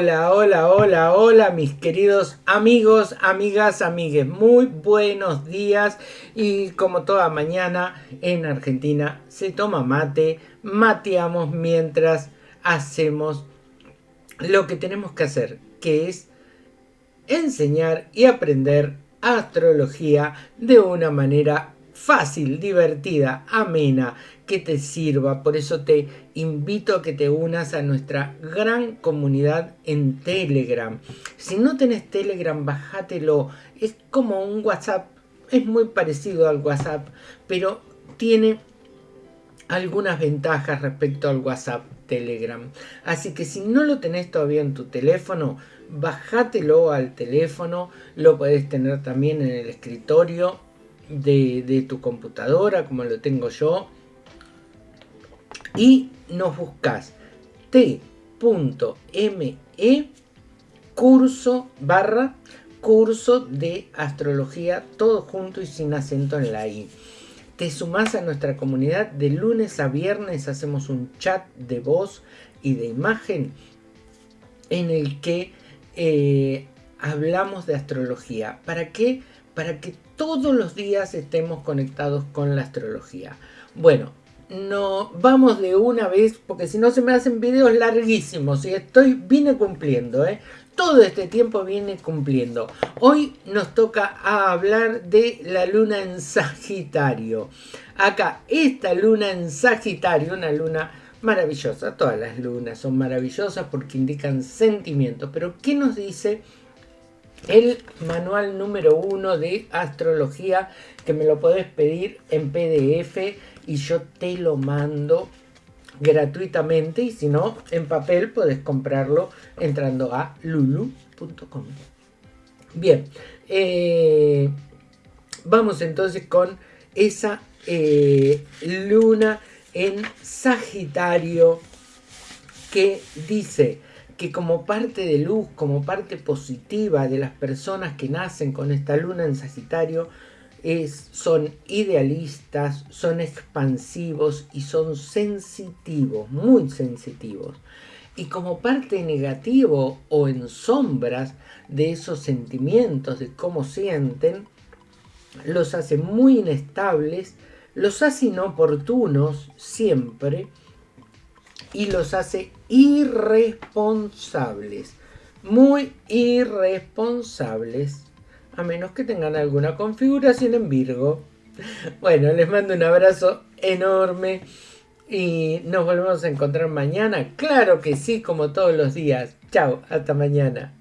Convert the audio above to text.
Hola mis queridos amigos, amigas, amigues, muy buenos días. Y como toda mañana en Argentina se toma mate, mateamos mientras hacemos lo que tenemos que hacer, que es enseñar y aprender astrología de una manera fácil, divertida, amena, que te sirva. Por eso te invito a que te unas a nuestra gran comunidad en Telegram. Si no tenés Telegram, bájatelo. Es como un WhatsApp. Es muy parecido al WhatsApp, pero tiene algunas ventajas respecto al WhatsApp Telegram. Así que si no lo tenés todavía en tu teléfono, bájatelo al teléfono. Lo podés tener también en el escritorio de, tu computadora, como lo tengo yo. Y nos buscas t.me curso barra curso de astrología, todo junto y sin acento en la i. Te sumas a nuestra comunidad de lunes a viernes, hacemos un chat de voz y de imagen en el que eh, hablamos de astrología. ¿Para qué? Para que todos los días estemos conectados con la astrología. Bueno, no vamos de una vez porque si no se me hacen videos larguísimos y estoy vine cumpliendo, ¿eh? Todo este tiempo viene cumpliendo. Hoy nos toca hablar de la luna en Sagitario. Acá, esta luna en Sagitario, una luna maravillosa. Todas las lunas son maravillosas porque indican sentimientos. Pero, ¿qué nos dice el manual número uno de astrología que me lo podés pedir en PDF y yo te lo mando gratuitamente y si no en papel podés comprarlo entrando a lulu.com bien eh, vamos entonces con esa eh, luna en Sagitario que dice que como parte de luz, como parte positiva de las personas que nacen con esta luna en Sagitario, es, son idealistas, son expansivos y son sensitivos, muy sensitivos. Y como parte negativo o en sombras de esos sentimientos, de cómo sienten, los hace muy inestables, los hace inoportunos siempre, y los hace irresponsables. Muy irresponsables. A menos que tengan alguna configuración en Virgo. Bueno, les mando un abrazo enorme. Y nos volvemos a encontrar mañana. Claro que sí, como todos los días. Chao, hasta mañana.